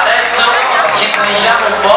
Adesso ci spingiamo un po'